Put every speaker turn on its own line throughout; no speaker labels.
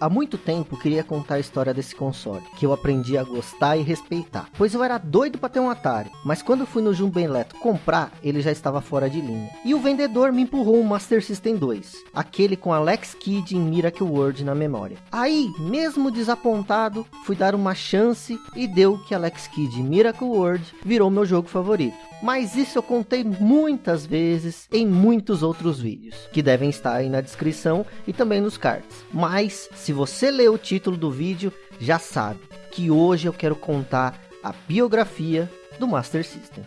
Há muito tempo queria contar a história desse console, que eu aprendi a gostar e respeitar. Pois eu era doido para ter um Atari, mas quando fui no Jumbo comprar, ele já estava fora de linha. E o vendedor me empurrou um Master System 2, aquele com Alex Kidd em Miracle World na memória. Aí, mesmo desapontado, fui dar uma chance e deu que Alex Kidd em Miracle World virou meu jogo favorito. Mas isso eu contei muitas vezes em muitos outros vídeos, que devem estar aí na descrição e também nos cards. Mas, se você leu o título do vídeo, já sabe que hoje eu quero contar a biografia do Master System.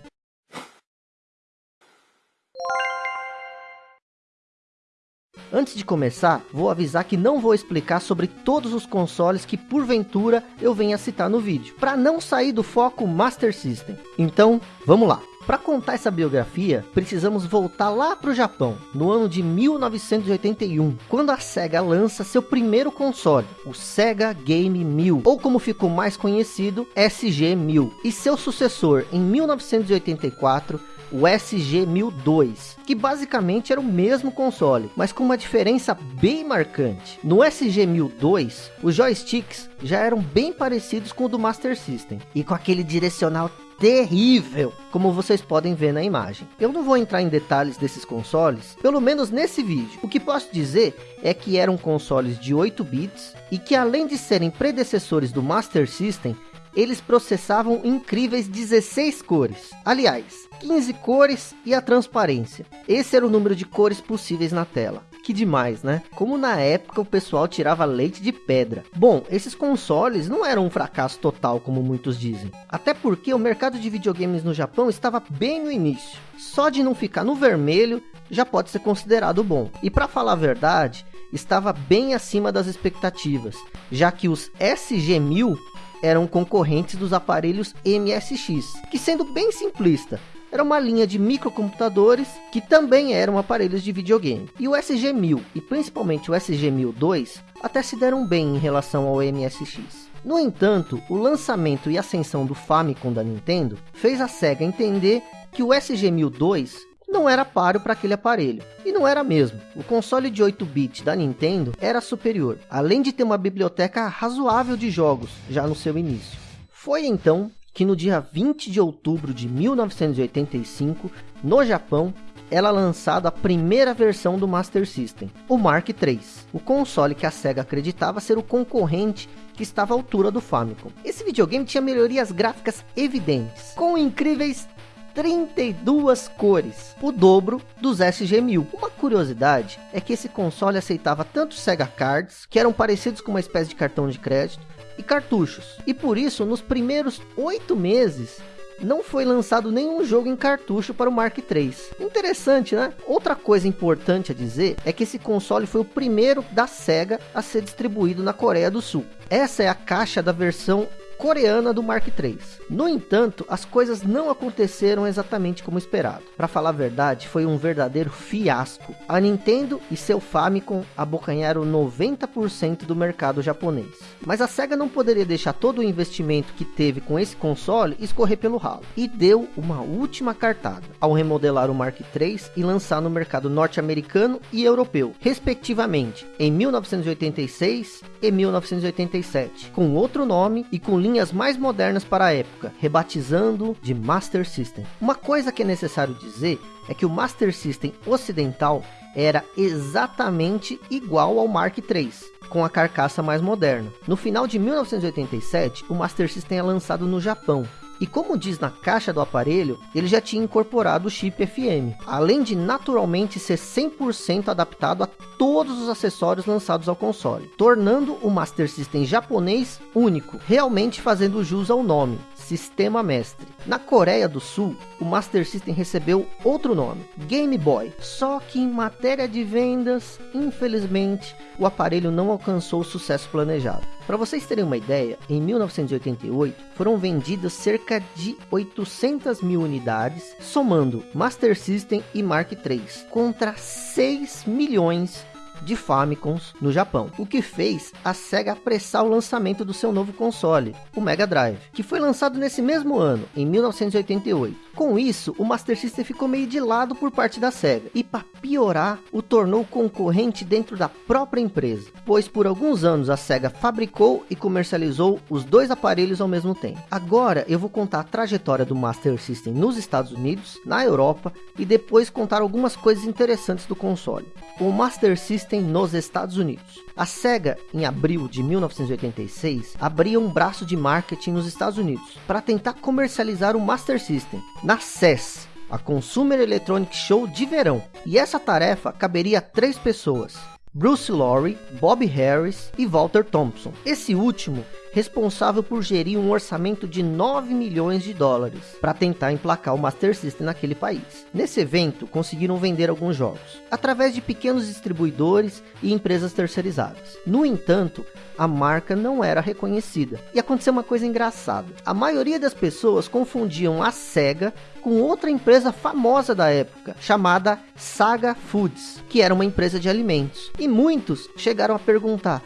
Antes de começar, vou avisar que não vou explicar sobre todos os consoles que porventura eu venha citar no vídeo, para não sair do foco Master System. Então, vamos lá. Para contar essa biografia, precisamos voltar lá para o Japão, no ano de 1981, quando a SEGA lança seu primeiro console, o Sega Game 1000, ou como ficou mais conhecido, SG-1000, e seu sucessor em 1984, o SG-1002, que basicamente era o mesmo console, mas com uma diferença bem marcante. No SG-1002, os joysticks já eram bem parecidos com o do Master System, e com aquele direcional terrível, como vocês podem ver na imagem. Eu não vou entrar em detalhes desses consoles, pelo menos nesse vídeo. O que posso dizer é que eram consoles de 8 bits e que além de serem predecessores do Master System, eles processavam incríveis 16 cores. Aliás, 15 cores e a transparência. Esse era o número de cores possíveis na tela. Que demais, né? Como na época o pessoal tirava leite de pedra. Bom, esses consoles não eram um fracasso total, como muitos dizem. Até porque o mercado de videogames no Japão estava bem no início. Só de não ficar no vermelho, já pode ser considerado bom. E para falar a verdade, estava bem acima das expectativas, já que os SG-1000 eram concorrentes dos aparelhos MSX, que sendo bem simplista, era uma linha de microcomputadores que também eram aparelhos de videogame. E o SG-1000 e principalmente o SG-1002 até se deram bem em relação ao MSX. No entanto, o lançamento e ascensão do Famicom da Nintendo fez a SEGA entender que o SG-1002 não era páreo para aquele aparelho. E não era mesmo. O console de 8 bits da Nintendo era superior, além de ter uma biblioteca razoável de jogos já no seu início. Foi então que no dia 20 de outubro de 1985, no Japão, ela lançada a primeira versão do Master System, o Mark III, o console que a SEGA acreditava ser o concorrente que estava à altura do Famicom. Esse videogame tinha melhorias gráficas evidentes, com incríveis 32 cores, o dobro dos SG-1000. Uma curiosidade é que esse console aceitava tanto Sega Cards, que eram parecidos com uma espécie de cartão de crédito, e cartuchos. E por isso, nos primeiros oito meses, não foi lançado nenhum jogo em cartucho para o Mark III. Interessante, né? Outra coisa importante a dizer é que esse console foi o primeiro da SEGA a ser distribuído na Coreia do Sul. Essa é a caixa da versão coreana do Mark III. No entanto, as coisas não aconteceram exatamente como esperado. Para falar a verdade, foi um verdadeiro fiasco. A Nintendo e seu Famicom abocanharam 90% do mercado japonês. Mas a SEGA não poderia deixar todo o investimento que teve com esse console escorrer pelo ralo. E deu uma última cartada, ao remodelar o Mark III e lançar no mercado norte-americano e europeu, respectivamente, em 1986 e 1987, com outro nome e com linha linhas mais modernas para a época, rebatizando de Master System. Uma coisa que é necessário dizer é que o Master System ocidental era exatamente igual ao Mark III, com a carcaça mais moderna. No final de 1987, o Master System é lançado no Japão, e como diz na caixa do aparelho, ele já tinha incorporado o chip FM, além de naturalmente ser 100% adaptado a todos os acessórios lançados ao console, tornando o Master System japonês único, realmente fazendo jus ao nome, Sistema Mestre. Na Coreia do Sul, o Master System recebeu outro nome, Game Boy. Só que em matéria de vendas, infelizmente, o aparelho não alcançou o sucesso planejado. Para vocês terem uma ideia, em 1988 foram vendidas cerca de 800 mil unidades, somando Master System e Mark III, contra 6 milhões de Famicoms no Japão, o que fez a SEGA apressar o lançamento do seu novo console, o Mega Drive, que foi lançado nesse mesmo ano, em 1988. Com isso, o Master System ficou meio de lado por parte da SEGA, e para piorar, o tornou concorrente dentro da própria empresa, pois por alguns anos a SEGA fabricou e comercializou os dois aparelhos ao mesmo tempo. Agora eu vou contar a trajetória do Master System nos Estados Unidos, na Europa, e depois contar algumas coisas interessantes do console. O Master System nos Estados Unidos. A SEGA, em abril de 1986, abria um braço de marketing nos Estados Unidos para tentar comercializar o Master System na CES, a Consumer Electronic Show de verão. E essa tarefa caberia a três pessoas. Bruce Lorry, Bob Harris e Walter Thompson. Esse último responsável por gerir um orçamento de 9 milhões de dólares para tentar emplacar o Master System naquele país. Nesse evento, conseguiram vender alguns jogos, através de pequenos distribuidores e empresas terceirizadas. No entanto, a marca não era reconhecida. E aconteceu uma coisa engraçada. A maioria das pessoas confundiam a SEGA com outra empresa famosa da época, chamada Saga Foods, que era uma empresa de alimentos. E muitos chegaram a perguntar,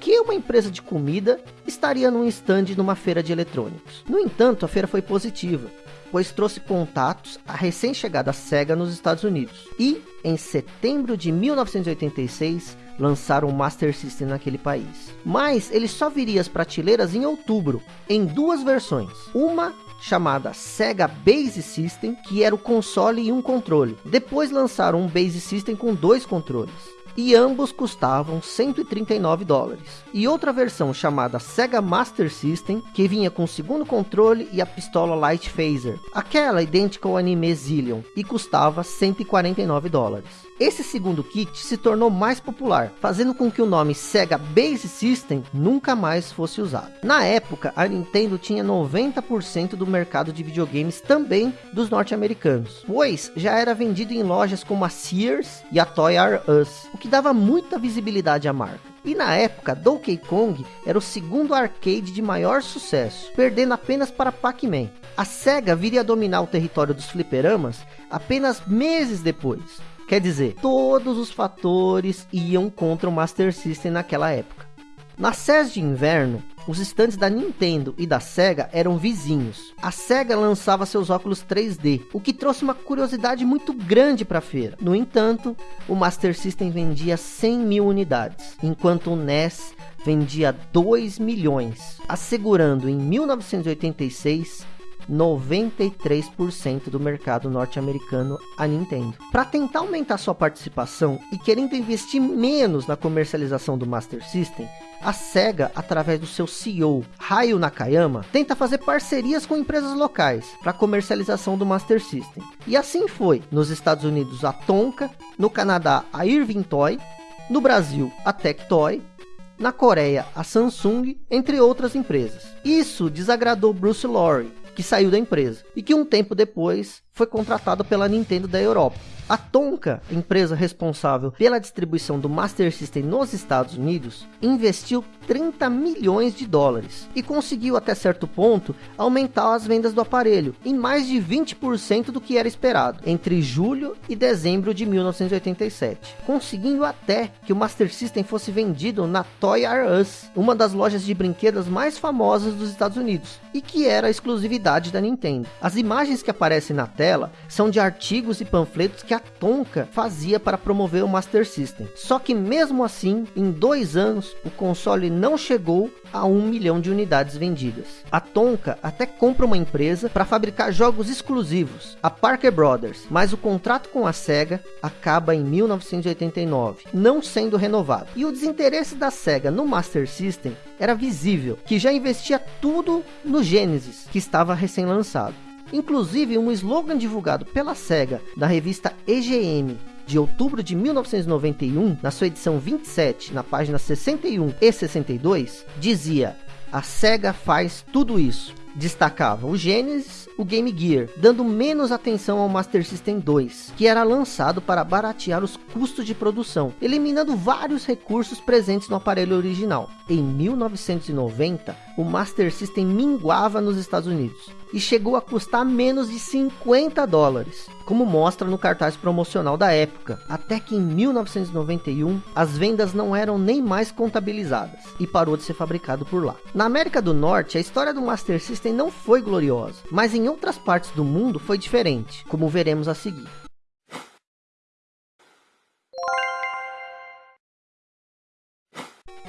que uma empresa de comida estaria num stand numa feira de eletrônicos? No entanto, a feira foi positiva, pois trouxe contatos à recém-chegada SEGA nos Estados Unidos. E, em setembro de 1986, lançaram o Master System naquele país. Mas ele só viria às prateleiras em outubro, em duas versões. Uma chamada Sega Base System, que era o console e um controle. Depois lançaram um Base System com dois controles e ambos custavam 139 dólares. E outra versão chamada Sega Master System, que vinha com o segundo controle e a pistola Light Phaser, aquela idêntica ao anime Zillion, e custava 149 dólares. Esse segundo kit se tornou mais popular, fazendo com que o nome Sega Base System nunca mais fosse usado. Na época, a Nintendo tinha 90% do mercado de videogames também dos norte-americanos, pois já era vendido em lojas como a Sears e a Toy R Us, o que dava muita visibilidade à marca. E na época, Donkey Kong era o segundo arcade de maior sucesso, perdendo apenas para Pac-Man. A SEGA viria a dominar o território dos fliperamas apenas meses depois, Quer dizer, todos os fatores iam contra o Master System naquela época. Na SES de inverno, os estandes da Nintendo e da Sega eram vizinhos. A Sega lançava seus óculos 3D, o que trouxe uma curiosidade muito grande para a feira. No entanto, o Master System vendia 100 mil unidades, enquanto o NES vendia 2 milhões, assegurando em 1986 93% do mercado norte-americano a Nintendo. Para tentar aumentar sua participação e querendo investir menos na comercialização do Master System, a SEGA, através do seu CEO, Hayo Nakayama, tenta fazer parcerias com empresas locais para comercialização do Master System. E assim foi, nos Estados Unidos a Tonka, no Canadá a Irving Toy, no Brasil a Tectoy, na Coreia a Samsung, entre outras empresas. Isso desagradou Bruce Lorry, que saiu da empresa e que um tempo depois foi contratado pela Nintendo da Europa. A Tonka, empresa responsável pela distribuição do Master System nos Estados Unidos, investiu 30 milhões de dólares e conseguiu até certo ponto aumentar as vendas do aparelho em mais de 20% do que era esperado entre julho e dezembro de 1987, conseguindo até que o Master System fosse vendido na Toy R Us, uma das lojas de brinquedos mais famosas dos Estados Unidos e que era a exclusividade da Nintendo. As imagens que aparecem na tela são de artigos e panfletos que a Tonka fazia para promover o Master System. Só que mesmo assim, em dois anos, o console não chegou a um milhão de unidades vendidas. A Tonka até compra uma empresa para fabricar jogos exclusivos, a Parker Brothers, mas o contrato com a SEGA acaba em 1989, não sendo renovado. E o desinteresse da SEGA no Master System era visível, que já investia tudo no Genesis, que estava recém-lançado. Inclusive, um slogan divulgado pela SEGA da revista EGM de outubro de 1991, na sua edição 27, na página 61 e 62, dizia: A SEGA faz tudo isso. Destacava o Genesis, o Game Gear, dando menos atenção ao Master System 2, que era lançado para baratear os custos de produção, eliminando vários recursos presentes no aparelho original. em 1990, o Master System minguava nos Estados Unidos e chegou a custar menos de 50 dólares, como mostra no cartaz promocional da época, até que em 1991 as vendas não eram nem mais contabilizadas e parou de ser fabricado por lá. Na América do Norte, a história do Master System não foi gloriosa, mas em outras partes do mundo foi diferente, como veremos a seguir.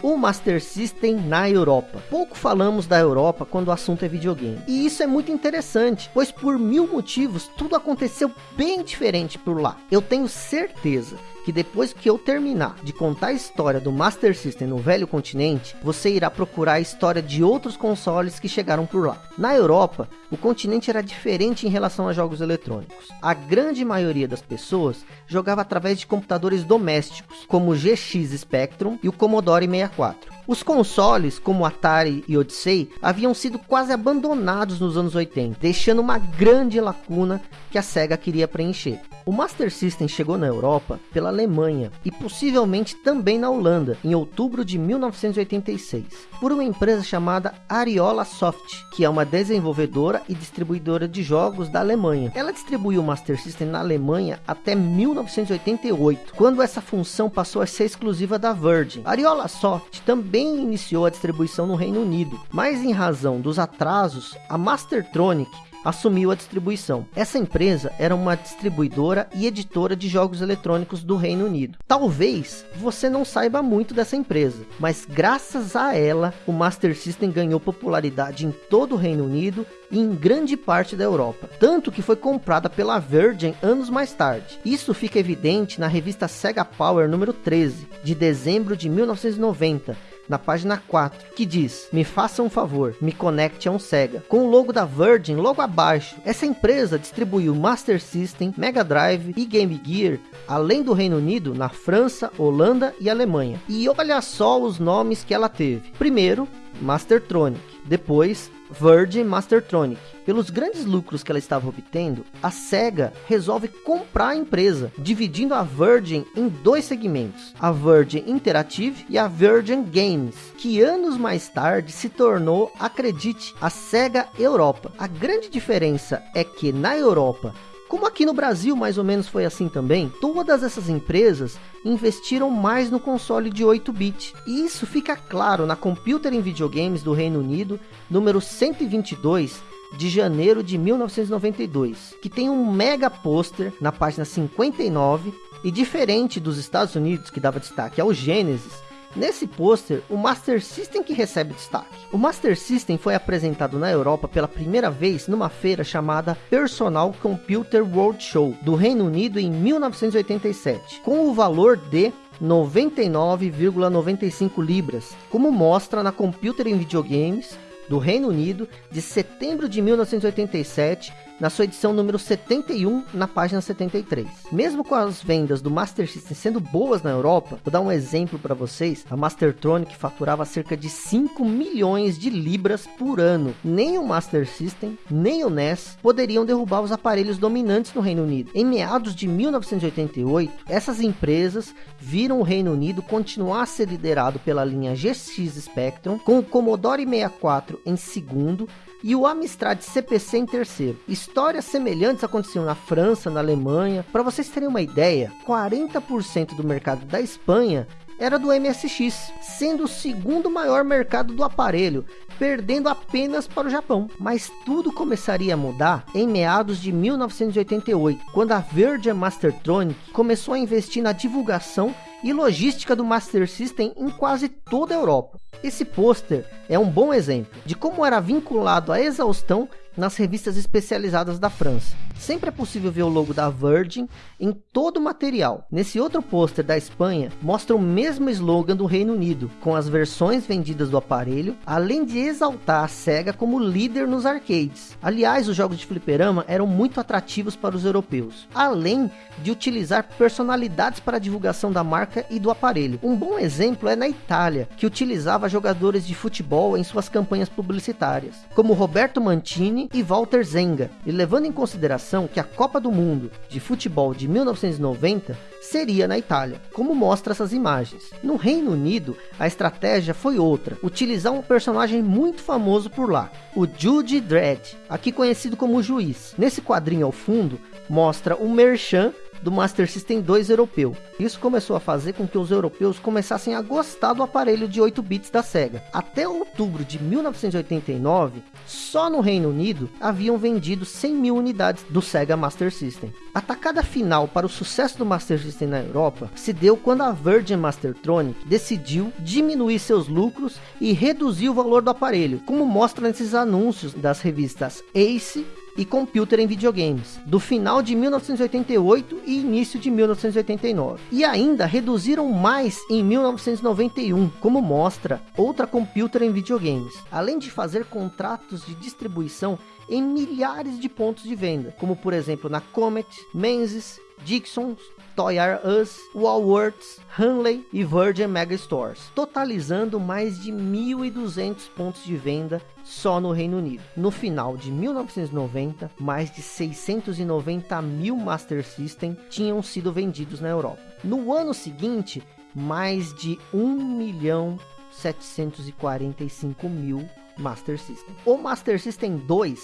O Master System na Europa. Pouco falamos da Europa quando o assunto é videogame. E isso é muito interessante, pois por mil motivos tudo aconteceu bem diferente por lá. Eu tenho certeza que depois que eu terminar de contar a história do Master System no velho continente, você irá procurar a história de outros consoles que chegaram por lá. Na Europa, o continente era diferente em relação a jogos eletrônicos. A grande maioria das pessoas jogava através de computadores domésticos, como o GX Spectrum e o Commodore 64. Os consoles, como Atari e Odyssey, haviam sido quase abandonados nos anos 80, deixando uma grande lacuna que a SEGA queria preencher. O Master System chegou na Europa pela Alemanha e possivelmente também na Holanda em outubro de 1986 por uma empresa chamada Ariola Soft, que é uma desenvolvedora e distribuidora de jogos da Alemanha. Ela distribuiu o Master System na Alemanha até 1988, quando essa função passou a ser exclusiva da Virgin. Ariola Soft também iniciou a distribuição no Reino Unido, mas em razão dos atrasos, a Mastertronic assumiu a distribuição. Essa empresa era uma distribuidora e editora de jogos eletrônicos do Reino Unido. Talvez você não saiba muito dessa empresa, mas graças a ela, o Master System ganhou popularidade em todo o Reino Unido e em grande parte da Europa, tanto que foi comprada pela Virgin anos mais tarde. Isso fica evidente na revista Sega Power número 13, de dezembro de 1990, na página 4, que diz, me faça um favor, me conecte a um Sega, com o logo da Virgin logo abaixo. Essa empresa distribuiu Master System, Mega Drive e Game Gear, além do Reino Unido, na França, Holanda e Alemanha. E olha só os nomes que ela teve. Primeiro, Mastertronic, depois Virgin Mastertronic. Pelos grandes lucros que ela estava obtendo, a SEGA resolve comprar a empresa, dividindo a Virgin em dois segmentos, a Virgin Interactive e a Virgin Games, que anos mais tarde se tornou, acredite, a SEGA Europa. A grande diferença é que na Europa como aqui no Brasil mais ou menos foi assim também, todas essas empresas investiram mais no console de 8-bit. E isso fica claro na Computer em Videogames do Reino Unido, número 122, de janeiro de 1992, que tem um mega pôster na página 59, e diferente dos Estados Unidos, que dava destaque ao Genesis, Nesse pôster, o Master System que recebe destaque. O Master System foi apresentado na Europa pela primeira vez numa feira chamada Personal Computer World Show, do Reino Unido em 1987, com o valor de 99,95 libras, como mostra na Computer em Videogames do Reino Unido de setembro de 1987 na sua edição número 71, na página 73. Mesmo com as vendas do Master System sendo boas na Europa, vou dar um exemplo para vocês, a Mastertronic faturava cerca de 5 milhões de libras por ano. Nem o Master System, nem o NES poderiam derrubar os aparelhos dominantes no Reino Unido. Em meados de 1988, essas empresas viram o Reino Unido continuar a ser liderado pela linha GX Spectrum, com o Commodore 64 em segundo, e o Amstrad CPC em terceiro. Histórias semelhantes aconteciam na França, na Alemanha. Para vocês terem uma ideia, 40% do mercado da Espanha era do MSX, sendo o segundo maior mercado do aparelho, perdendo apenas para o Japão. Mas tudo começaria a mudar em meados de 1988, quando a Virgin Mastertronic começou a investir na divulgação e logística do Master System em quase toda a Europa. Esse pôster é um bom exemplo de como era vinculado à exaustão nas revistas especializadas da França. Sempre é possível ver o logo da Virgin em todo o material. Nesse outro pôster da Espanha, mostra o mesmo slogan do Reino Unido, com as versões vendidas do aparelho, além de exaltar a SEGA como líder nos arcades. Aliás, os jogos de fliperama eram muito atrativos para os europeus, além de utilizar personalidades para a divulgação da marca e do aparelho. Um bom exemplo é na Itália, que utilizava jogadores de futebol em suas campanhas publicitárias, como Roberto Mantini E Walter Zenga. E levando em consideração que a Copa do Mundo de Futebol de 1990 seria na Itália, como mostra essas imagens. No Reino Unido, a estratégia foi outra, utilizar um personagem muito famoso por lá, o Judy Dredd, aqui conhecido como Juiz. Nesse quadrinho ao fundo, mostra o Merchan do Master System 2 europeu. Isso começou a fazer com que os europeus começassem a gostar do aparelho de 8 bits da SEGA. Até outubro de 1989, só no Reino Unido haviam vendido 100 mil unidades do Sega Master System. A tacada final para o sucesso do Master System na Europa se deu quando a Virgin Mastertronic decidiu diminuir seus lucros e reduzir o valor do aparelho, como mostra nesses anúncios das revistas Ace e Computer em Videogames, do final de 1988 e início de 1989. E ainda reduziram mais em 1991, como mostra outra Computer em Videogames, além de fazer contratos de distribuição em milhares de pontos de venda, como por exemplo na Comet, Menzies, Dixon, Toy R Us, Walworths, Hanley e Virgin Mega Stores, totalizando mais de 1.200 pontos de venda só no Reino Unido. No final de 1990, mais de 690 mil Master System tinham sido vendidos na Europa. No ano seguinte, mais de 1 milhão 745 mil Master System. O Master System 2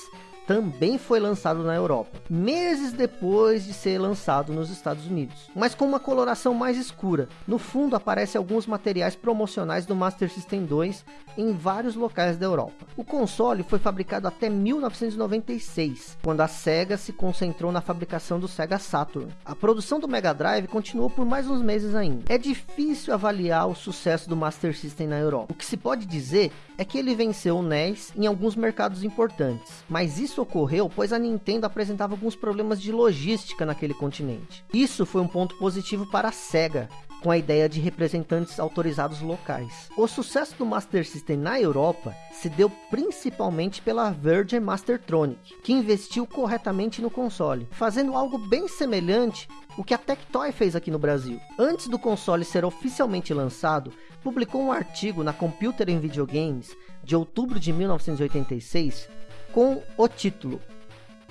também foi lançado na Europa, meses depois de ser lançado nos Estados Unidos, mas com uma coloração mais escura. No fundo aparecem alguns materiais promocionais do Master System 2 em vários locais da Europa. O console foi fabricado até 1996, quando a Sega se concentrou na fabricação do Sega Saturn. A produção do Mega Drive continuou por mais uns meses ainda. É difícil avaliar o sucesso do Master System na Europa. O que se pode dizer é que ele venceu o NES em alguns mercados importantes, mas isso ocorreu pois a Nintendo apresentava alguns problemas de logística naquele continente. Isso foi um ponto positivo para a SEGA, com a ideia de representantes autorizados locais. O sucesso do Master System na Europa se deu principalmente pela Virgin Mastertronic, que investiu corretamente no console, fazendo algo bem semelhante o que a Tectoy fez aqui no Brasil. Antes do console ser oficialmente lançado, publicou um artigo na Computer em Videogames de outubro de 1986 com o título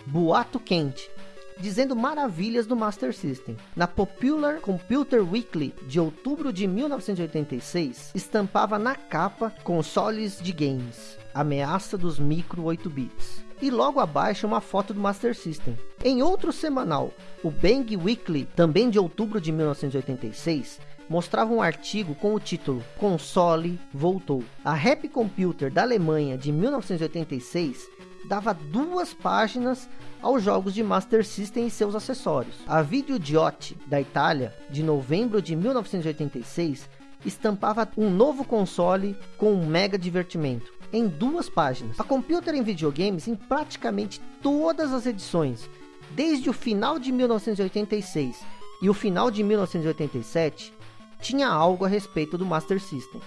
Boato Quente, dizendo maravilhas do Master System. Na Popular Computer Weekly de outubro de 1986, estampava na capa consoles de games, ameaça dos micro 8 bits. E logo abaixo uma foto do Master System. Em outro semanal, o Bang Weekly, também de outubro de 1986, mostrava um artigo com o título Console voltou. A Happy Computer da Alemanha de 1986 dava duas páginas aos jogos de Master System e seus acessórios. A Videodiot da Itália, de novembro de 1986, estampava um novo console com um mega divertimento em duas páginas. A Computer em videogames em praticamente todas as edições, desde o final de 1986 e o final de 1987, tinha algo a respeito do Master System.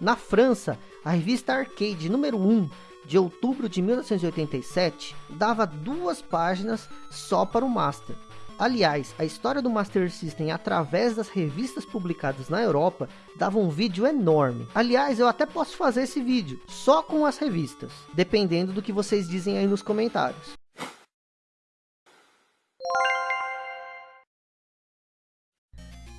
Na França, a revista Arcade número 1 de outubro de 1987 dava duas páginas só para o Master. Aliás, a história do Master System através das revistas publicadas na Europa dava um vídeo enorme. Aliás, eu até posso fazer esse vídeo só com as revistas, dependendo do que vocês dizem aí nos comentários.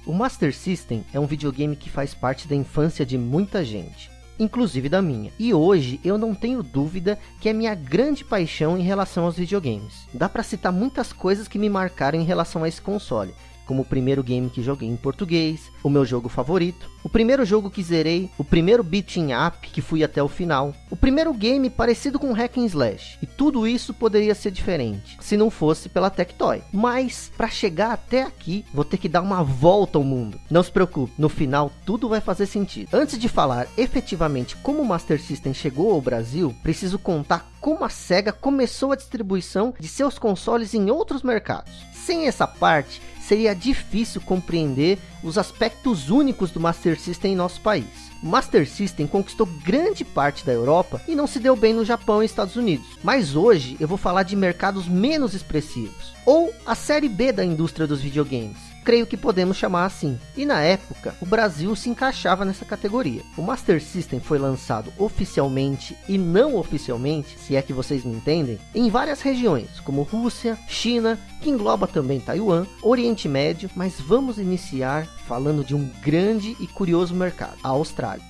O Master System é um videogame que faz parte da infância de muita gente inclusive da minha. E hoje eu não tenho dúvida que é minha grande paixão em relação aos videogames. Dá para citar muitas coisas que me marcaram em relação a esse console, como o primeiro game que joguei em português, o meu jogo favorito, o primeiro jogo que zerei, o primeiro beat'em up que fui até o final, o primeiro game parecido com Hack and Slash. E tudo isso poderia ser diferente, se não fosse pela Tectoy. Mas, para chegar até aqui, vou ter que dar uma volta ao mundo. Não se preocupe, no final tudo vai fazer sentido. Antes de falar efetivamente como o Master System chegou ao Brasil, preciso contar como a SEGA começou a distribuição de seus consoles em outros mercados. Sem essa parte, seria difícil compreender os aspectos únicos do Master System em nosso país. O Master System conquistou grande parte da Europa e não se deu bem no Japão e Estados Unidos. Mas hoje eu vou falar de mercados menos expressivos, ou a série B da indústria dos videogames creio que podemos chamar assim. E na época, o Brasil se encaixava nessa categoria. O Master System foi lançado oficialmente e não oficialmente, se é que vocês me entendem, em várias regiões, como Rússia, China, que engloba também Taiwan, Oriente Médio, mas vamos iniciar falando de um grande e curioso mercado, a Austrália.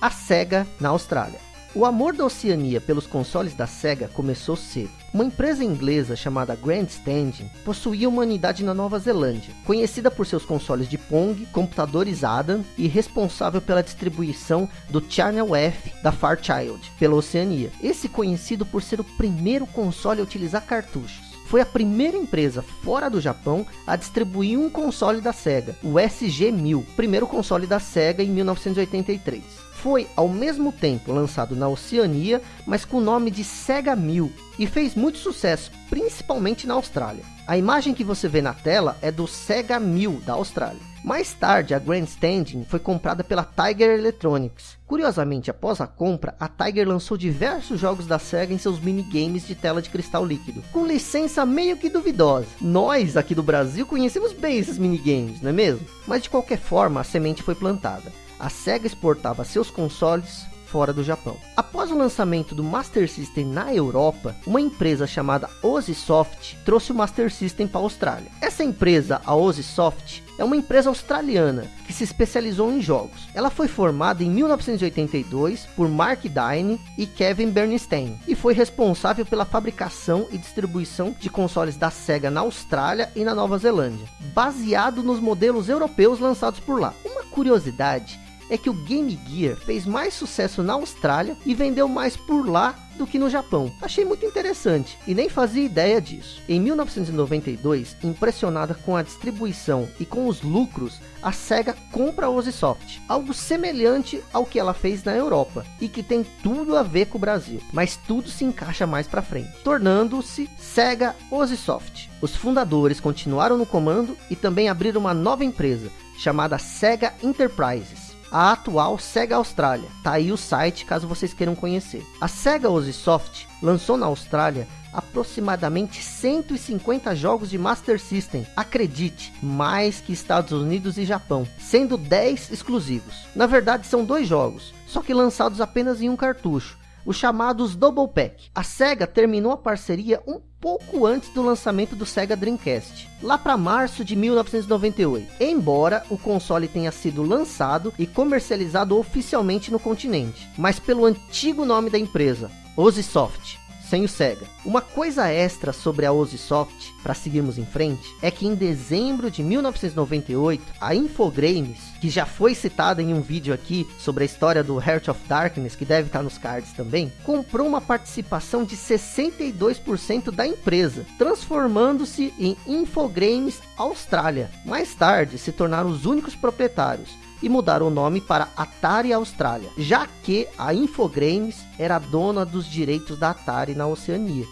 A SEGA na Austrália. O amor da Oceania pelos consoles da SEGA começou cedo. Uma empresa inglesa chamada Grandstanding possuía uma unidade na Nova Zelândia, conhecida por seus consoles de Pong, computadores Adam e responsável pela distribuição do Channel F da Fairchild pela Oceania. Esse conhecido por ser o primeiro console a utilizar cartuchos foi a primeira empresa fora do Japão a distribuir um console da SEGA, o SG-1000, primeiro console da SEGA em 1983 foi ao mesmo tempo lançado na Oceania, mas com o nome de Sega 1000 e fez muito sucesso, principalmente na Austrália. A imagem que você vê na tela é do Sega 1000 da Austrália. Mais tarde, a Grandstanding foi comprada pela Tiger Electronics. Curiosamente, após a compra, a Tiger lançou diversos jogos da SEGA em seus minigames de tela de cristal líquido, com licença meio que duvidosa. Nós, aqui do Brasil, conhecemos bem esses minigames, não é mesmo? Mas de qualquer forma, a semente foi plantada a SEGA exportava seus consoles fora do Japão. Após o lançamento do Master System na Europa, uma empresa chamada Ozisoft trouxe o Master System para a Austrália. Essa empresa, a Ozisoft, é uma empresa australiana que se especializou em jogos. Ela foi formada em 1982 por Mark Dine e Kevin Bernstein e foi responsável pela fabricação e distribuição de consoles da Sega na Austrália e na Nova Zelândia, baseado nos modelos europeus lançados por lá. Uma curiosidade é que o Game Gear fez mais sucesso na Austrália e vendeu mais por lá do que no Japão. Achei muito interessante e nem fazia ideia disso. Em 1992, impressionada com a distribuição e com os lucros, a SEGA compra a Ozisoft, algo semelhante ao que ela fez na Europa e que tem tudo a ver com o Brasil, mas tudo se encaixa mais para frente, tornando-se SEGA Ozisoft. Os fundadores continuaram no comando e também abriram uma nova empresa chamada SEGA Enterprises a atual Sega Austrália. Tá aí o site caso vocês queiram conhecer. A Sega Ozisoft lançou na Austrália aproximadamente 150 jogos de Master System, acredite, mais que Estados Unidos e Japão, sendo 10 exclusivos. Na verdade são dois jogos, só que lançados apenas em um cartucho, os chamados Double Pack. A SEGA terminou a parceria um pouco antes do lançamento do Sega Dreamcast, lá para março de 1998, embora o console tenha sido lançado e comercializado oficialmente no continente, mas pelo antigo nome da empresa, Ozisoft sem o Sega. Uma coisa extra sobre a Ozisoft, para seguirmos em frente, é que em dezembro de 1998, a Infogrames, que já foi citada em um vídeo aqui sobre a história do Heart of Darkness, que deve estar nos cards também, comprou uma participação de 62% da empresa, transformando-se em Infogrames Austrália. Mais tarde, se tornaram os únicos proprietários, e mudaram o nome para Atari Austrália, já que a Infogrames era dona dos direitos da Atari na Oceania.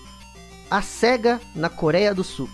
A SEGA na Coreia do Sul.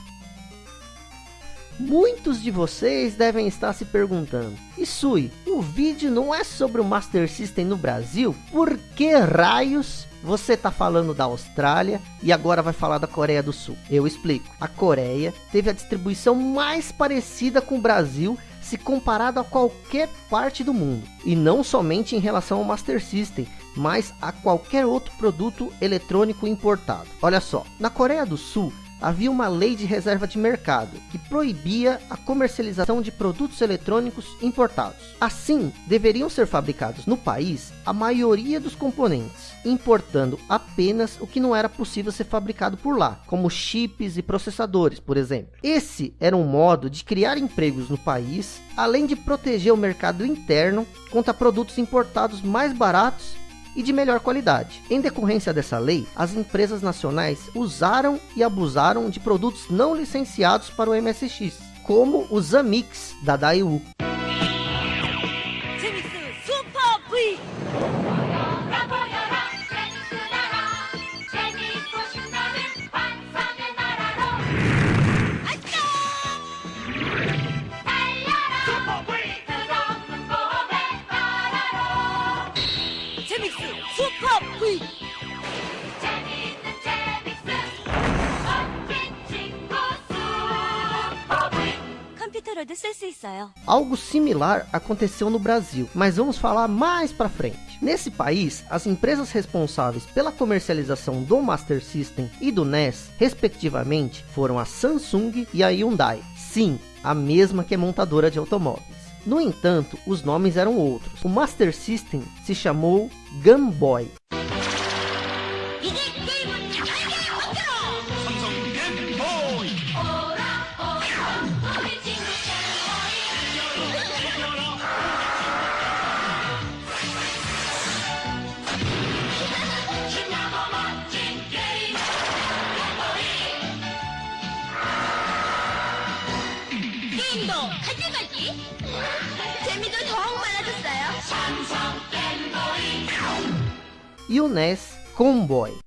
Muitos de vocês devem estar se perguntando, Isui, o vídeo não é sobre o Master System no Brasil? Por que raios você está falando da Austrália e agora vai falar da Coreia do Sul? Eu explico. A Coreia teve a distribuição mais parecida com o Brasil se comparado a qualquer parte do mundo. E não somente em relação ao Master System, mas a qualquer outro produto eletrônico importado. Olha só, na Coreia do Sul, havia uma lei de reserva de mercado que proibia a comercialização de produtos eletrônicos importados. Assim, deveriam ser fabricados no país a maioria dos componentes, importando apenas o que não era possível ser fabricado por lá, como chips e processadores, por exemplo. Esse era um modo de criar empregos no país, além de proteger o mercado interno contra produtos importados mais baratos e de melhor qualidade. Em decorrência dessa lei, as empresas nacionais usaram e abusaram de produtos não licenciados para o MSX, como os Amix da Daewoo. Algo similar aconteceu no Brasil, mas vamos falar mais para frente. Nesse país, as empresas responsáveis pela comercialização do Master System e do NES, respectivamente, foram a Samsung e a Hyundai. Sim, a mesma que é montadora de automóveis. No entanto, os nomes eram outros. O Master System se chamou Game Boy. E o NES Comboy.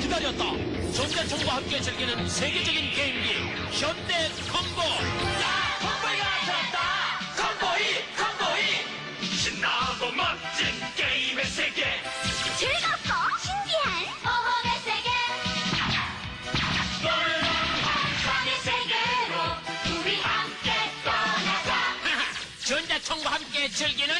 기다렸다. 전자청과 함께 즐기는 세계적인 게임기 현대 컴보. 야, 컴보이가 나타났다. 컴보이, 컴보이. 신나고 멋진 게임의 세계. 즐겁고 신기한 모험의 세계. 놀라운 환상의 세계로 우리 함께 떠나자. 전자청과 함께 즐기는.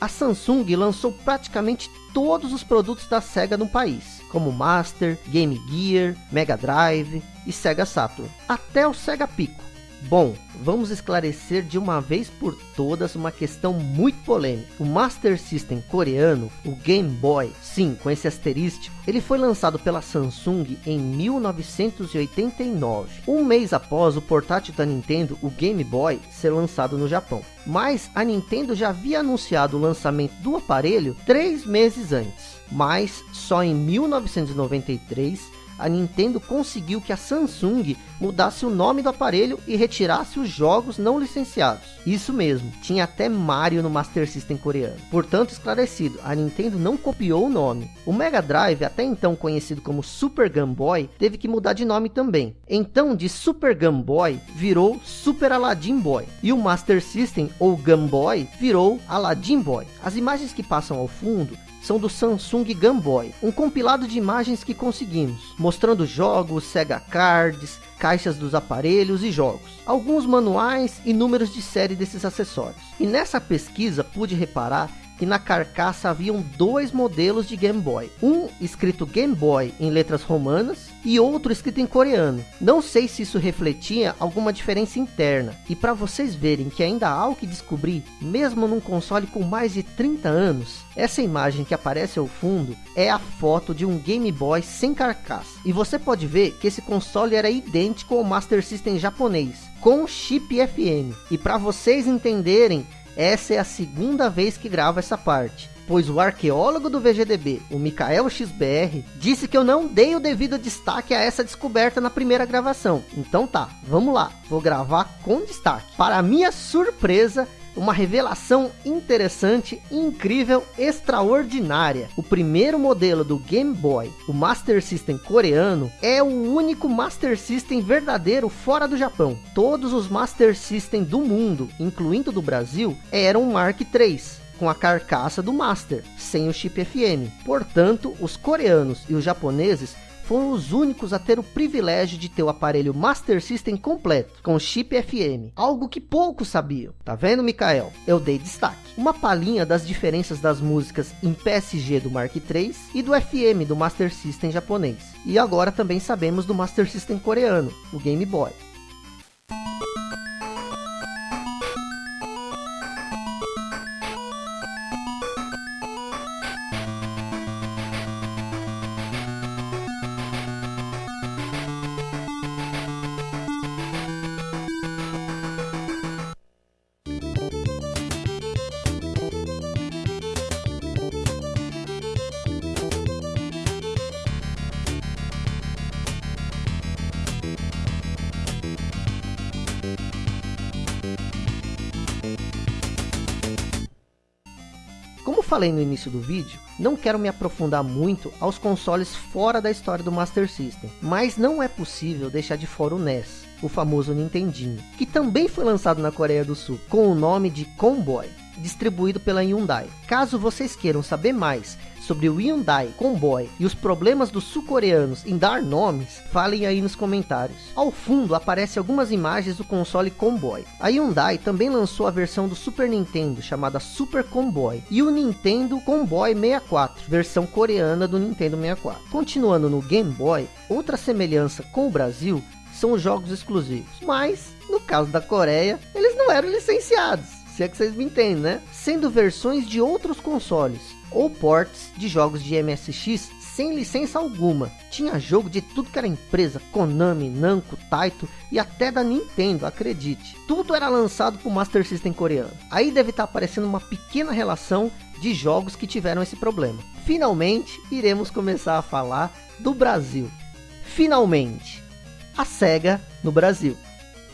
A Samsung lançou praticamente todos os produtos da SEGA no país, como Master, Game Gear, Mega Drive e Sega Saturn, até o Sega Pico. Bom, vamos esclarecer de uma vez por todas uma questão muito polêmica. O Master System coreano, o Game Boy, sim, com esse asterístico, ele foi lançado pela Samsung em 1989, um mês após o portátil da Nintendo, o Game Boy, ser lançado no Japão. Mas a Nintendo já havia anunciado o lançamento do aparelho três meses antes, mas só em 1993 a Nintendo conseguiu que a Samsung mudasse o nome do aparelho e retirasse os jogos não licenciados. Isso mesmo, tinha até Mario no Master System coreano. Portanto, esclarecido, a Nintendo não copiou o nome. O Mega Drive, até então conhecido como Super Game Boy, teve que mudar de nome também. Então, de Super Game Boy, virou Super Aladdin Boy. E o Master System, ou Game Boy, virou Aladdin Boy. As imagens que passam ao fundo são do Samsung Game Boy, um compilado de imagens que conseguimos, mostrando jogos, Sega Cards, caixas dos aparelhos e jogos, alguns manuais e números de série desses acessórios. E nessa pesquisa pude reparar que na carcaça haviam dois modelos de Game Boy. Um escrito Game Boy em letras romanas e outro escrito em coreano. Não sei se isso refletia alguma diferença interna. E para vocês verem que ainda há o que descobrir, mesmo num console com mais de 30 anos, essa imagem que aparece ao fundo é a foto de um Game Boy sem carcaça. E você pode ver que esse console era idêntico ao Master System japonês, com chip FM. E para vocês entenderem essa é a segunda vez que gravo essa parte, pois o arqueólogo do VGDB, o Mikael XBR, disse que eu não dei o devido destaque a essa descoberta na primeira gravação. Então tá, vamos lá, vou gravar com destaque. Para minha surpresa, uma revelação interessante, incrível, extraordinária. O primeiro modelo do Game Boy, o Master System coreano, é o único Master System verdadeiro fora do Japão. Todos os Master System do mundo, incluindo do Brasil, eram Mark III com a carcaça do Master, sem o chip FM. Portanto, os coreanos e os japoneses foram os únicos a ter o privilégio de ter o aparelho Master System completo, com chip FM, algo que poucos sabiam. Tá vendo, Mikael? Eu dei destaque. Uma palhinha das diferenças das músicas em PSG do Mark III e do FM do Master System japonês. E agora também sabemos do Master System coreano, o Game Boy. Falei no início do vídeo, não quero me aprofundar muito aos consoles fora da história do Master System, mas não é possível deixar de fora o NES, o famoso Nintendinho, que também foi lançado na Coreia do Sul, com o nome de Comboy. distribuído pela Hyundai. Caso vocês queiram saber mais sobre o Hyundai Comboy e os problemas dos sul-coreanos em dar nomes, falem aí nos comentários. Ao fundo aparecem algumas imagens do console Comboy. A Hyundai também lançou a versão do Super Nintendo chamada Super Comboy e o Nintendo Comboy 64, versão coreana do Nintendo 64. Continuando no Game Boy, outra semelhança com o Brasil são os jogos exclusivos, mas no caso da Coreia, eles não eram licenciados, se é que vocês me entendem, né? Sendo versões de outros consoles, ou ports de jogos de MSX sem licença alguma. Tinha jogo de tudo que era empresa, Konami, Namco, Taito e até da Nintendo, acredite. Tudo era lançado para o Master System coreano. Aí deve estar tá aparecendo uma pequena relação de jogos que tiveram esse problema. Finalmente, iremos começar a falar do Brasil. Finalmente, a SEGA no Brasil.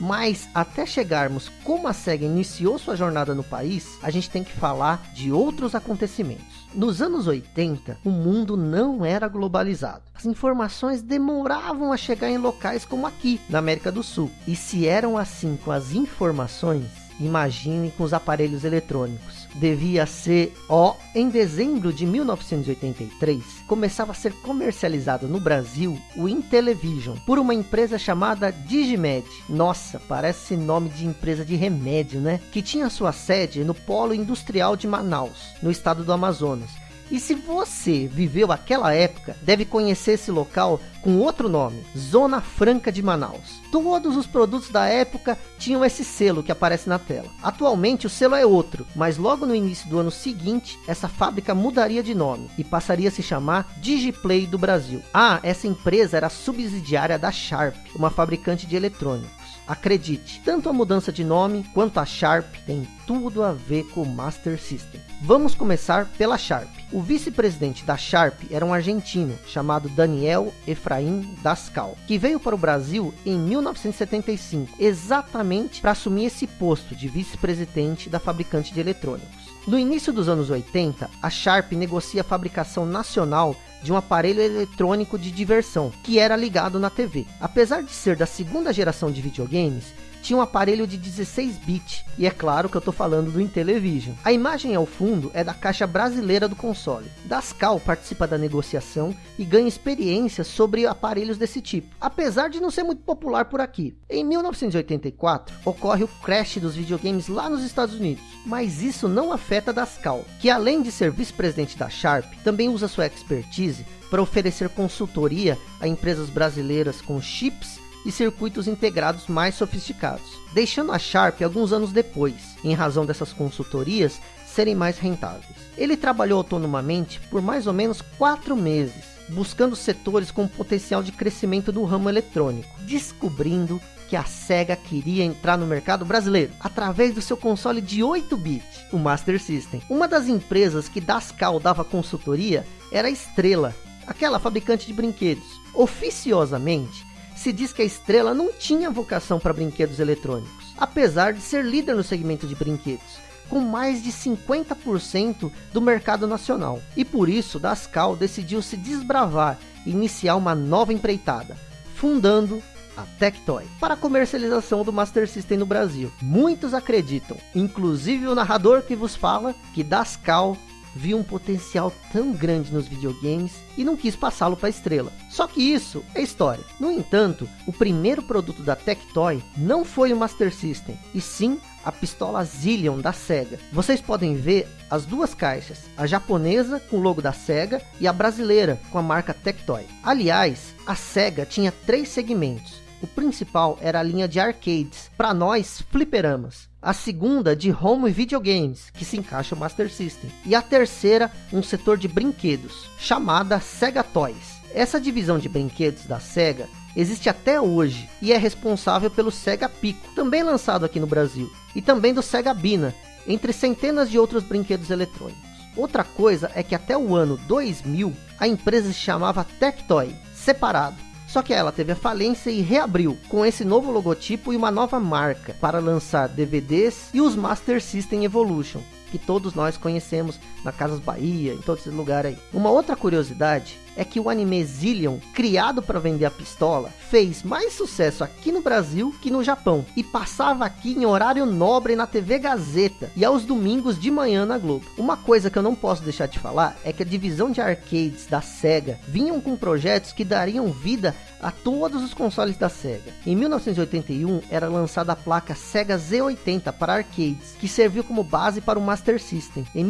Mas até chegarmos como a SEGA iniciou sua jornada no país, a gente tem que falar de outros acontecimentos. Nos anos 80, o mundo não era globalizado. As informações demoravam a chegar em locais como aqui, na América do Sul. E se eram assim com as informações, imagine com os aparelhos eletrônicos devia ser, ó, em dezembro de 1983, começava a ser comercializado no Brasil o Intellivision por uma empresa chamada Digimed. Nossa, parece nome de empresa de remédio, né? Que tinha sua sede no Polo Industrial de Manaus, no estado do Amazonas e se você viveu aquela época, deve conhecer esse local com outro nome, Zona Franca de Manaus. Todos os produtos da época tinham esse selo que aparece na tela. Atualmente o selo é outro, mas logo no início do ano seguinte, essa fábrica mudaria de nome e passaria a se chamar Digiplay do Brasil. Ah, essa empresa era subsidiária da Sharp, uma fabricante de eletrônicos. Acredite, tanto a mudança de nome quanto a Sharp tem tudo a ver com o Master System. Vamos começar pela Sharp. O vice-presidente da Sharp era um argentino chamado Daniel Efraim Dascal, que veio para o Brasil em 1975, exatamente para assumir esse posto de vice-presidente da fabricante de eletrônicos. No início dos anos 80, a Sharp negocia a fabricação nacional de um aparelho eletrônico de diversão, que era ligado na TV. Apesar de ser da segunda geração de videogames, tinha um aparelho de 16 bits, e é claro que eu estou falando do Intellivision. A imagem ao fundo é da caixa brasileira do console. Dascal participa da negociação e ganha experiência sobre aparelhos desse tipo, apesar de não ser muito popular por aqui. Em 1984, ocorre o crash dos videogames lá nos Estados Unidos, mas isso não afeta Dascal, que além de ser vice-presidente da Sharp, também usa sua expertise para oferecer consultoria a empresas brasileiras com chips e circuitos integrados mais sofisticados, deixando a Sharp alguns anos depois, em razão dessas consultorias serem mais rentáveis. Ele trabalhou autonomamente por mais ou menos quatro meses, buscando setores com potencial de crescimento do ramo eletrônico, descobrindo que a SEGA queria entrar no mercado brasileiro através do seu console de 8 bits, o Master System. Uma das empresas que Dascal dava consultoria era a Estrela, aquela fabricante de brinquedos. Oficiosamente, se diz que a Estrela não tinha vocação para brinquedos eletrônicos, apesar de ser líder no segmento de brinquedos, com mais de 50% do mercado nacional. E por isso, Dascal decidiu se desbravar e iniciar uma nova empreitada, fundando a Tectoy, para a comercialização do Master System no Brasil. Muitos acreditam, inclusive o narrador que vos fala, que Dascal viu um potencial tão grande nos videogames e não quis passá-lo para a estrela. Só que isso é história. No entanto, o primeiro produto da Tectoy não foi o Master System, e sim a pistola Zillion da SEGA. Vocês podem ver as duas caixas, a japonesa com o logo da SEGA e a brasileira com a marca Tectoy. Aliás, a SEGA tinha três segmentos. O principal era a linha de arcades, para nós fliperamas a segunda de home e videogames, que se encaixa o Master System, e a terceira um setor de brinquedos, chamada Sega Toys. Essa divisão de brinquedos da Sega existe até hoje e é responsável pelo Sega Pico, também lançado aqui no Brasil, e também do Sega Bina, entre centenas de outros brinquedos eletrônicos. Outra coisa é que até o ano 2000 a empresa se chamava Tectoy, separado, só que ela teve a falência e reabriu com esse novo logotipo e uma nova marca para lançar DVDs e os Master System Evolution. que todos nós conhecemos na Casas Bahia, em todos esses lugares aí. Uma outra curiosidade é que o anime Zillion, criado para vender a pistola, fez mais sucesso aqui no Brasil que no Japão e passava aqui em horário nobre na TV Gazeta e aos domingos de manhã na Globo. Uma coisa que eu não posso deixar de falar é que a divisão de arcades da SEGA vinham com projetos que dariam vida a todos os consoles da SEGA. Em 1981 era lançada a placa Sega Z80 para arcades, que serviu como base para o Master System. Em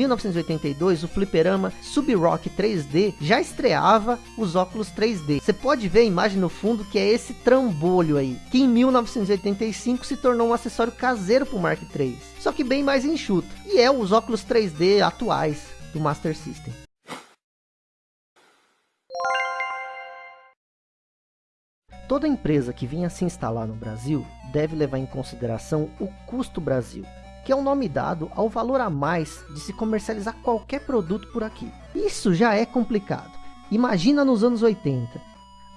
1982 o fliperama Sub-Rock 3D já estreava os óculos 3D. Você pode ver a imagem no fundo que é esse trambolho aí, que em 1985 se tornou um acessório caseiro para o Mark III, só que bem mais enxuto, e é os óculos 3D atuais do Master System. Toda empresa que vinha se instalar no Brasil deve levar em consideração o custo Brasil, que é o nome dado ao valor a mais de se comercializar qualquer produto por aqui. Isso já é complicado. Imagina nos anos 80,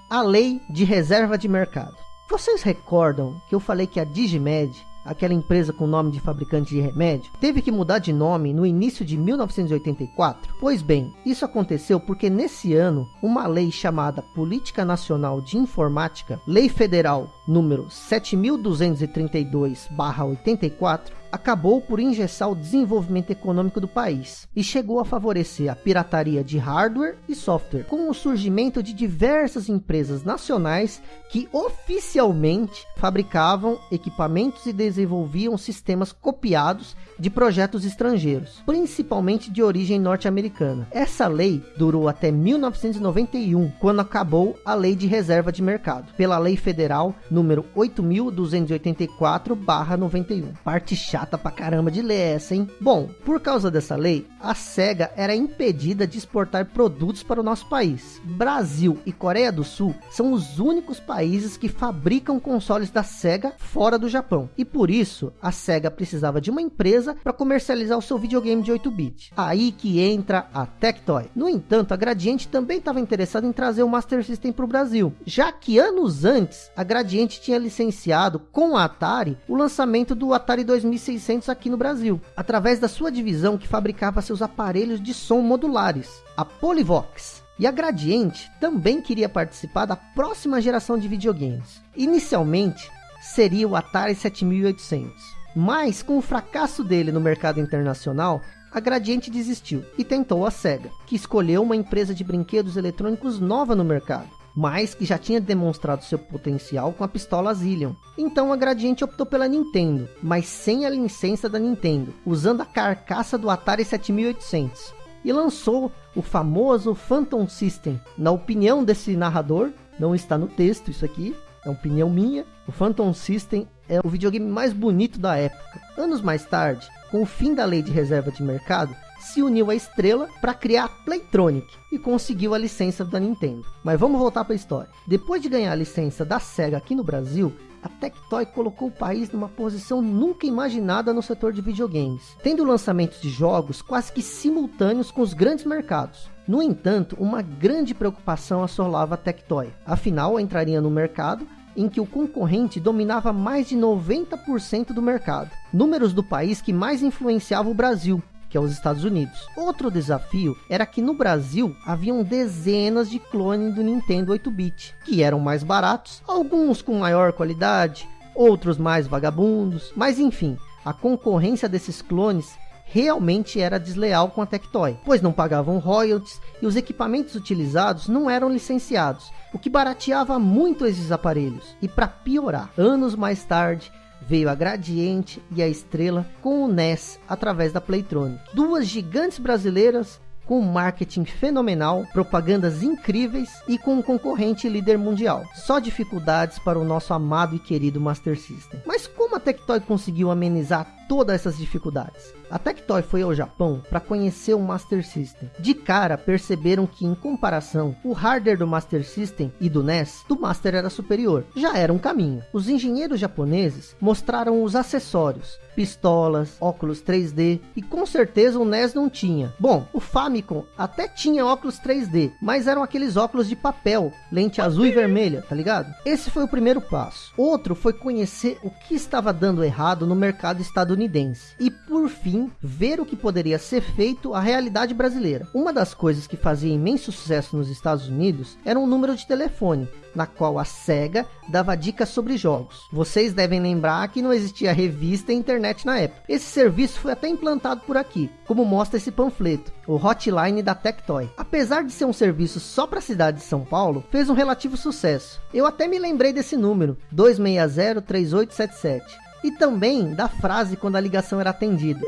a lei de reserva de mercado. Vocês recordam que eu falei que a Digimed aquela empresa com nome de fabricante de remédio, teve que mudar de nome no início de 1984? Pois bem, isso aconteceu porque nesse ano, uma lei chamada Política Nacional de Informática, Lei Federal número 7232/84, acabou por engessar o desenvolvimento econômico do país e chegou a favorecer a pirataria de hardware e software, com o surgimento de diversas empresas nacionais que oficialmente fabricavam equipamentos e desenvolviam sistemas copiados de projetos estrangeiros, principalmente de origem norte-americana. Essa lei durou até 1991, quando acabou a Lei de Reserva de Mercado, pela Lei Federal número 8284/91. Parte chata pra caramba de ler essa, hein? Bom, por causa dessa lei, a SEGA era impedida de exportar produtos para o nosso país. Brasil e Coreia do Sul são os únicos países que fabricam consoles da SEGA fora do Japão. E por isso, a SEGA precisava de uma empresa para comercializar o seu videogame de 8-bit. Aí que entra a Tectoy. No entanto, a Gradiente também estava interessada em trazer o Master System para o Brasil, já que anos antes, a Gradiente tinha licenciado com a Atari o lançamento do Atari 2600 aqui no Brasil, através da sua divisão que fabricava seus aparelhos de som modulares, a Polyvox. E a Gradiente também queria participar da próxima geração de videogames. Inicialmente, seria o Atari 7800. Mas, com o fracasso dele no mercado internacional, a Gradiente desistiu e tentou a SEGA, que escolheu uma empresa de brinquedos eletrônicos nova no mercado, mas que já tinha demonstrado seu potencial com a pistola Zillion. Então a Gradiente optou pela Nintendo, mas sem a licença da Nintendo, usando a carcaça do Atari 7800. E lançou o famoso Phantom System. Na opinião desse narrador, não está no texto isso aqui, é opinião minha, o Phantom System é o videogame mais bonito da época. Anos mais tarde, com o fim da lei de reserva de mercado, se uniu à Estrela para criar a Playtronic e conseguiu a licença da Nintendo. Mas vamos voltar para a história. Depois de ganhar a licença da SEGA aqui no Brasil, a Tectoy colocou o país numa posição nunca imaginada no setor de videogames, tendo lançamentos de jogos quase que simultâneos com os grandes mercados. No entanto, uma grande preocupação assolava a Tectoy, afinal entraria no mercado em que o concorrente dominava mais de 90% do mercado. Números do país que mais influenciava o Brasil, que é os Estados Unidos. Outro desafio era que no Brasil haviam dezenas de clones do Nintendo 8-bit, que eram mais baratos, alguns com maior qualidade, outros mais vagabundos, mas enfim, a concorrência desses clones realmente era desleal com a Tectoy, pois não pagavam royalties e os equipamentos utilizados não eram licenciados, o que barateava muito esses aparelhos. E para piorar, anos mais tarde, veio a Gradiente e a Estrela com o NES através da Playtronic. Duas gigantes brasileiras com marketing fenomenal, propagandas incríveis e com um concorrente líder mundial. Só dificuldades para o nosso amado e querido Master System. Mas como a Tectoy conseguiu amenizar todas essas dificuldades? A Tectoy foi ao Japão para conhecer o Master System. De cara, perceberam que, em comparação, o hardware do Master System e do NES, do Master era superior. Já era um caminho. Os engenheiros japoneses mostraram os acessórios, pistolas, óculos 3D, e com certeza o NES não tinha. Bom, o Famicom até tinha óculos 3D, mas eram aqueles óculos de papel, lente azul e vermelha, tá ligado? Esse foi o primeiro passo. Outro foi conhecer o que estava dando errado no mercado estadunidense estadunidense. E por fim, ver o que poderia ser feito a realidade brasileira. Uma das coisas que fazia imenso sucesso nos Estados Unidos era um número de telefone, na qual a SEGA dava dicas sobre jogos. Vocês devem lembrar que não existia revista e internet na época. Esse serviço foi até implantado por aqui, como mostra esse panfleto, o Hotline da Tectoy. Apesar de ser um serviço só para a cidade de São Paulo, fez um relativo sucesso. Eu até me lembrei desse número, 260-3877. E também da frase quando a ligação era atendida.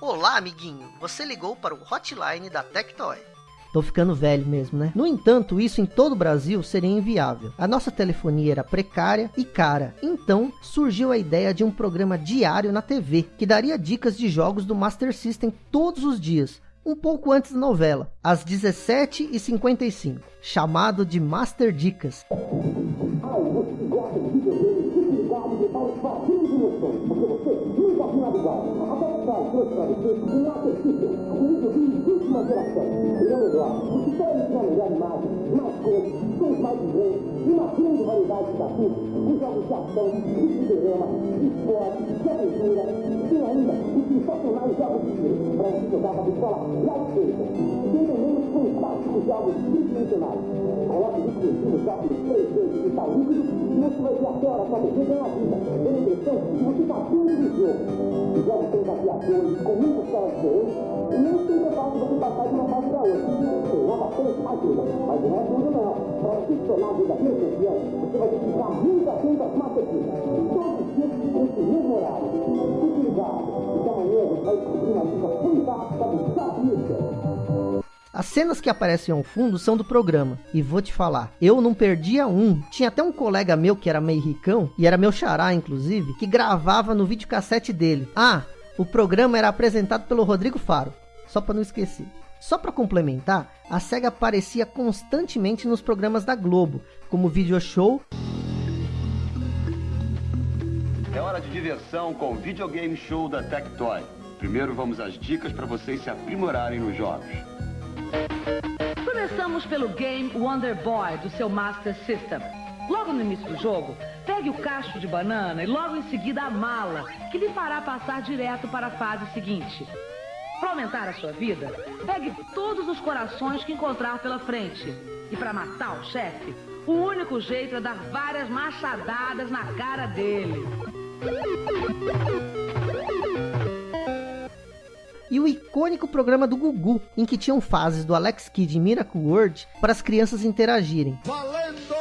Olá, amiguinho. Você ligou para o hotline da Tectoy. Tô ficando velho mesmo, né? No entanto, isso em todo o Brasil seria inviável. A nossa telefonia era precária e cara. Então, surgiu a ideia de um programa diário na TV, que daria dicas de jogos do Master System todos os dias, um pouco antes da novela, às 17h55, chamado de Master Dicas.
Última geração. E o melhor, os histórias com a melhor imagem, mais cores, sons mais vibrantes e uma grande variedade de assuntos, os jogos de ação, de cinema, de esporte, de aventura, e ainda os sensacionais jogos de tiro, para onde jogava a pistola Lightsaber. Tem também os fantásticos jogos tridimensionais. Coloque os exclusivos óculos 3D de cristal líquido e você vai ver a tela para você ganhar vida, dando a impressão que você está dentro do jogo. Os jogos têm desafiadores, com muitas telas diferentes, e nem sempre é fácil você passar de uma fase para outra. Mas não é tudo não. Para se tornar verdadeiro campeão, você vai muito atento às. Todos os dias mesmo horário. Fique ligado, amanhã você vai descobrir uma dica fantástica do.
As cenas que aparecem ao fundo são do programa. E vou te falar, eu não perdia um. Tinha até um colega meu que era meio ricão, e era meu xará, inclusive, que gravava no videocassete dele. Ah, o programa era apresentado pelo Rodrigo Faro só para não esquecer. Só para complementar, a SEGA aparecia constantemente nos programas da Globo, como Video Show.
É hora de diversão com o Videogame Show da Tectoy. Primeiro vamos às dicas para vocês se aprimorarem nos jogos.
Começamos pelo game Wonder Boy do seu Master System. Logo no início do jogo, pegue o cacho de banana e logo em seguida a mala, que lhe fará passar direto para a fase seguinte. Para aumentar a sua vida, pegue todos os corações que encontrar pela frente. E para matar o chefe, o único jeito é dar várias machadadas na cara dele.
E o icônico programa do Gugu, em que tinham fases do Alex Kidd em Miracle World para as crianças interagirem.
Valendo!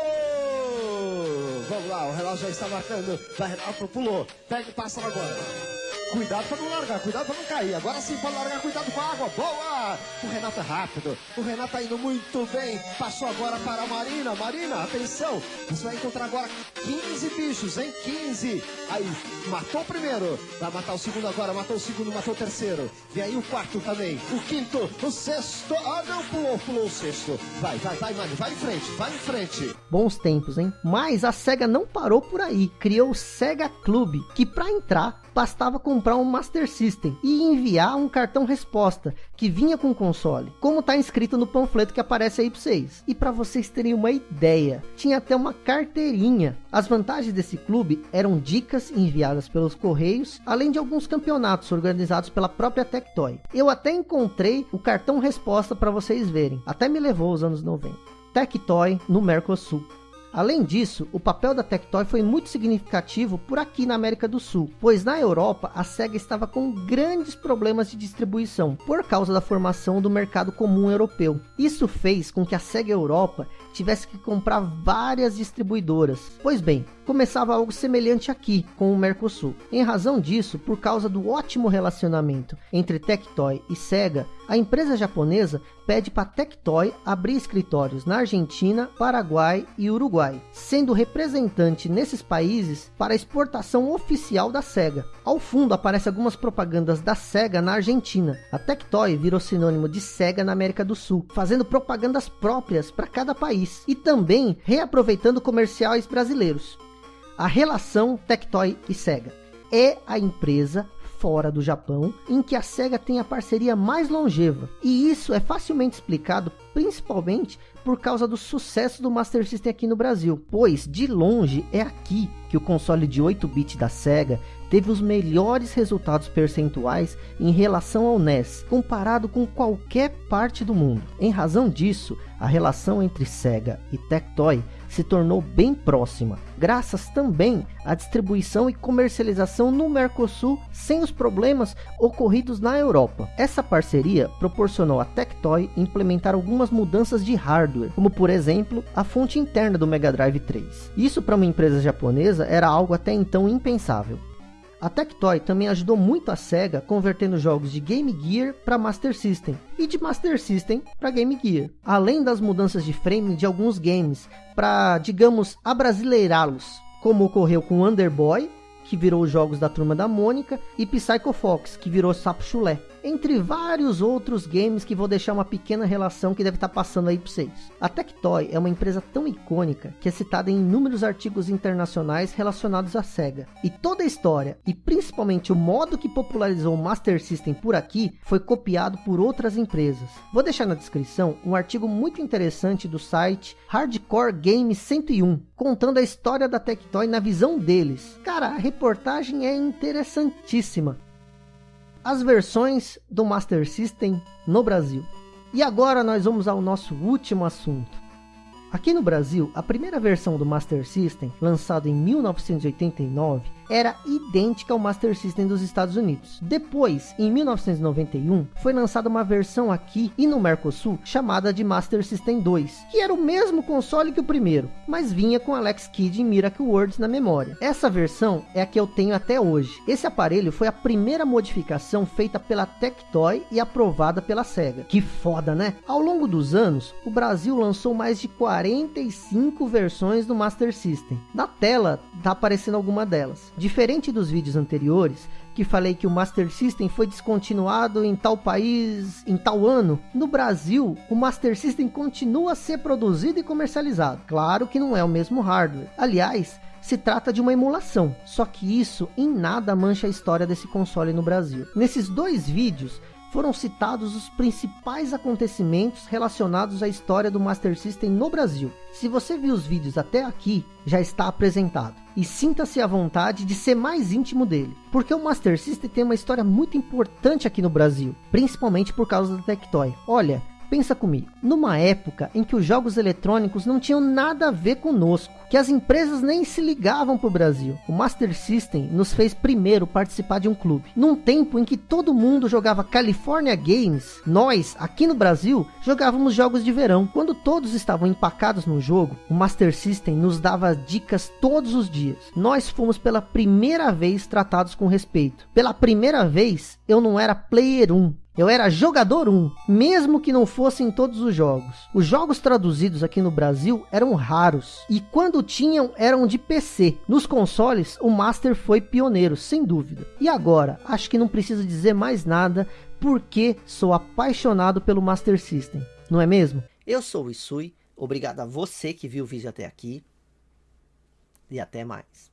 Vamos lá, o relógio já está marcando. Vai, pulou. Pega e passa agora. Cuidado para não largar, cuidado para não cair. Agora sim pode largar, cuidado com a água. Boa! O Renato é rápido. O Renato tá indo muito bem. Passou agora para a Marina. Marina, atenção. Você vai encontrar agora 15 bichos, hein? 15. Aí, matou o primeiro. Vai matar o segundo agora. Matou o segundo, matou o terceiro. E aí o quarto também. O quinto, o sexto. Ah, não, pulou, pulou o sexto. Vai, vai, vai, Mari. Vai em frente, vai em frente.
Bons tempos, hein? Mas a SEGA não parou por aí. Criou o SEGA Club, que para entrar bastava comprar um Master System e enviar um cartão resposta que vinha com o console, como está inscrito no panfleto que aparece aí para vocês. E para vocês terem uma ideia, tinha até uma carteirinha. As vantagens desse clube eram dicas enviadas pelos correios, além de alguns campeonatos organizados pela própria Tectoy. Eu até encontrei o cartão resposta para vocês verem, até me levou os anos 90. Tectoy no Mercosul. Além disso, o papel da Tectoy foi muito significativo por aqui na América do Sul, pois na Europa a SEGA estava com grandes problemas de distribuição por causa da formação do mercado comum europeu. Isso fez com que a SEGA Europa tivesse que comprar várias distribuidoras. Pois bem, começava algo semelhante aqui com o Mercosul. Em razão disso, por causa do ótimo relacionamento entre Tectoy e Sega, a empresa japonesa pede para Tectoy abrir escritórios na Argentina, Paraguai e Uruguai, sendo representante nesses países para a exportação oficial da Sega. Ao fundo aparecem algumas propagandas da Sega na Argentina. A Tectoy virou sinônimo de Sega na América do Sul, fazendo propagandas próprias para cada país e também reaproveitando comerciais brasileiros. A relação Tectoy e Sega é a empresa fora do Japão, em que a SEGA tem a parceria mais longeva. E isso é facilmente explicado principalmente por causa do sucesso do Master System aqui no Brasil, pois de longe é aqui que o console de 8-bit da SEGA teve os melhores resultados percentuais em relação ao NES, comparado com qualquer parte do mundo. Em razão disso, a relação entre SEGA e Tectoy se tornou bem próxima, graças também à distribuição e comercialização no Mercosul sem os problemas ocorridos na Europa. Essa parceria proporcionou a Tectoy implementar algumas mudanças de hardware, como por exemplo a fonte interna do Mega Drive 3. Isso para uma empresa japonesa era algo até então impensável. A Tectoy também ajudou muito a SEGA convertendo jogos de Game Gear para Master System e de Master System para Game Gear, além das mudanças de frame de alguns games para, digamos, abrasileirá-los, como ocorreu com Wonder Boy, que virou os jogos da Turma da Mônica, e Psycho Fox, que virou Sapo Chulé entre vários outros games que vou deixar uma pequena relação que deve estar tá passando aí para vocês. A Tectoy é uma empresa tão icônica que é citada em inúmeros artigos internacionais relacionados à SEGA. E toda a história, e principalmente o modo que popularizou o Master System por aqui, foi copiado por outras empresas. Vou deixar na descrição um artigo muito interessante do site Hardcore Game 101, contando a história da Tectoy na visão deles. Cara, a reportagem é interessantíssima as versões do Master System no Brasil. E agora nós vamos ao nosso último assunto. Aqui no Brasil, a primeira versão do Master System, lançado em 1989, era idêntica ao Master System dos Estados Unidos. Depois, em 1991, foi lançada uma versão aqui e no Mercosul chamada de Master System 2, que era o mesmo console que o primeiro, mas vinha com Alex Kidd e Miracle Words na memória. Essa versão é a que eu tenho até hoje. Esse aparelho foi a primeira modificação feita pela Tectoy e aprovada pela SEGA. Que foda, né? Ao longo dos anos, o Brasil lançou mais de 45 versões do Master System. Na tela tá aparecendo alguma delas. Diferente dos vídeos anteriores, que falei que o Master System foi descontinuado em tal país em tal ano, no Brasil o Master System continua a ser produzido e comercializado. Claro que não é o mesmo hardware. Aliás, se trata de uma emulação, só que isso em nada mancha a história desse console no Brasil. Nesses dois vídeos, foram citados os principais acontecimentos relacionados à história do Master System no Brasil. Se você viu os vídeos até aqui, já está apresentado. E sinta-se à vontade de ser mais íntimo dele. Porque o Master System tem uma história muito importante aqui no Brasil. Principalmente por causa da Tectoy. Olha, Pensa comigo, numa época em que os jogos eletrônicos não tinham nada a ver conosco, que as empresas nem se ligavam para o Brasil, o Master System nos fez primeiro participar de um clube. Num tempo em que todo mundo jogava California Games, nós, aqui no Brasil, jogávamos jogos de verão. Quando todos estavam empacados no jogo, o Master System nos dava dicas todos os dias. Nós fomos pela primeira vez tratados com respeito. Pela primeira vez, eu não era player 1, eu era jogador 1, mesmo que não fosse em todos os jogos. Os jogos traduzidos aqui no Brasil eram raros, e quando tinham eram de PC. Nos consoles, o Master foi pioneiro, sem dúvida. E agora, acho que não preciso dizer mais nada, porque sou apaixonado pelo Master System, não é mesmo? Eu sou o Isui, obrigado a você que viu o vídeo até aqui, e até mais.